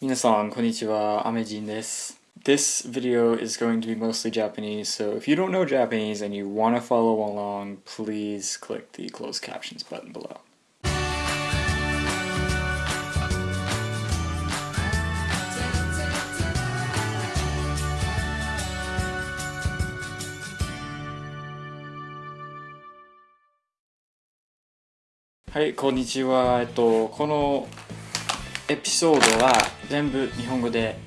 皆さん、こんにちは。アメジンです。This video is going to be mostly Japanese, so if you don't know Japanese and you want to follow along, please click the closed captions button below. はい、こんにちは。えっと、この エピソードは全部日本語で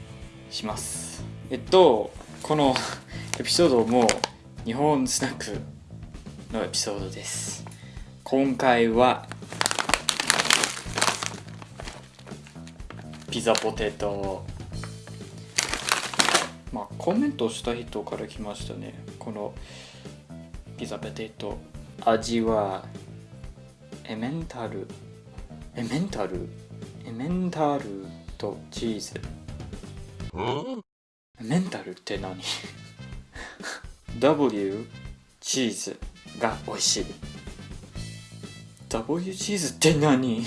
します。えっとこの エピソードも日本スナックのエピソードです。今回はピザポテト。まあコメントした人から来ましたね。このピザポテト。味はエメンタル？エメンタル？メンタルとチーズ。メンタルって何 ?W チーズが美味しい。W チーズって何？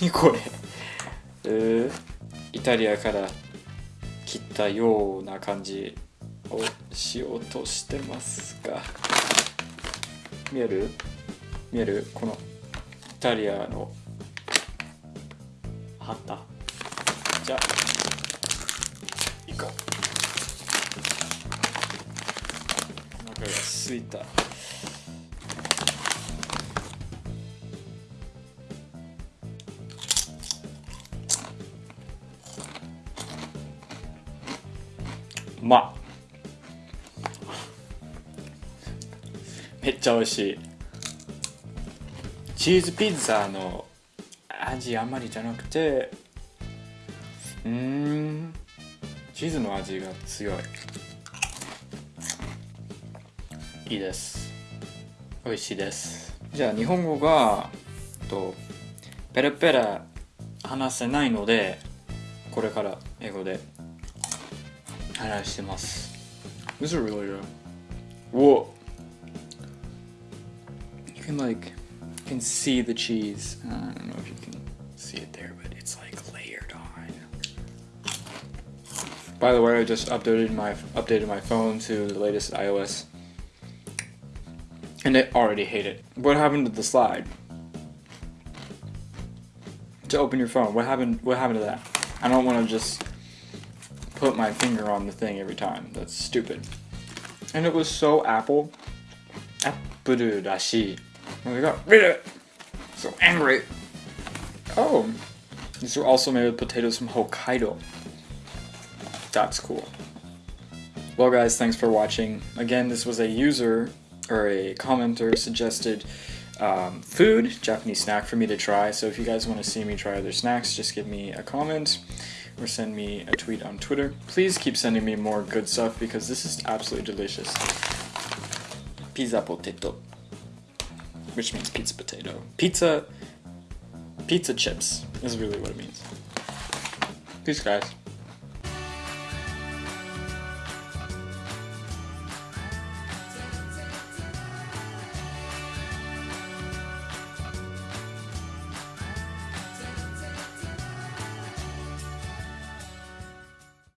何これ？えー、イタリアから切ったような感じをしようとしてますが。見える？見える？このイタリアの貼った。じゃあ。行こう。お腹がすいた。まっ。めっちゃ美味しい。チーズピッツァの味あんまりじゃなくてうんチーズの味が強いいいです美味しいですじゃあ日本語がとペラペラ話せないのでこれから英語で話してます This is really good. Whoa. You can like you can see the cheese. I don't know if you can see it there, but it's like layered on. By the way, I just updated my updated my phone to the latest iOS, and I already hate it. What happened to the slide? To open your phone, what happened? What happened to that? I don't want to just put my finger on the thing every time. That's stupid. And it was so Apple. Apple dashi. And got rid of it. So angry. Oh, these are also made with potatoes from Hokkaido. That's cool. Well guys, thanks for watching. Again, this was a user or a commenter suggested um, food, Japanese snack for me to try. So if you guys want to see me try other snacks, just give me a comment or send me a tweet on Twitter. Please keep sending me more good stuff because this is absolutely delicious. Pizza potato, which means pizza potato. Pizza Pizza chips is really what it means. Peace, guys.